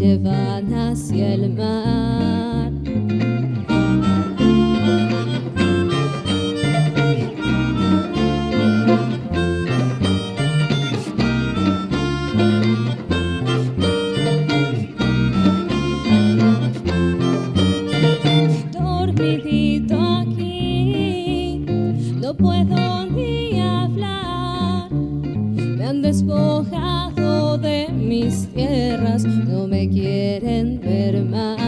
llevan hacia el mar. Dormidito aquí, no puedo ni hablar, me han despojado de mis tierras no me quieren ver más.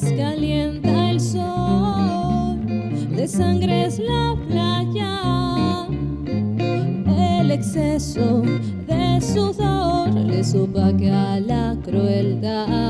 calienta el sol, de sangre es la playa, el exceso de sudor le supa que a la crueldad.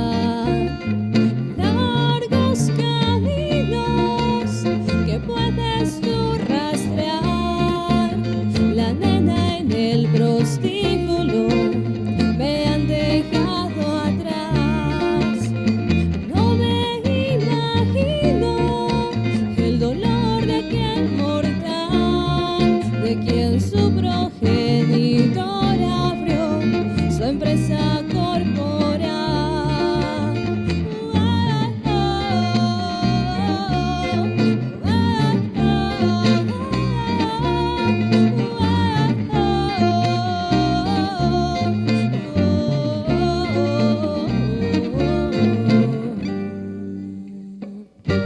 Ay,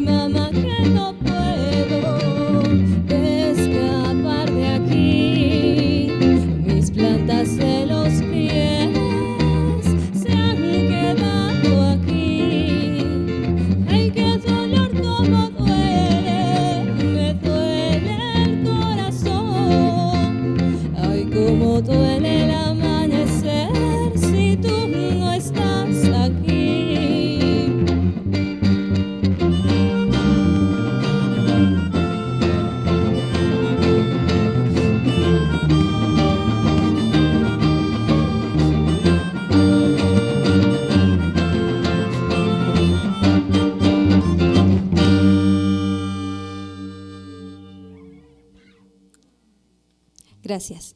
mamá, que no puedo escapar de aquí, mis plantas de los pies. Gracias.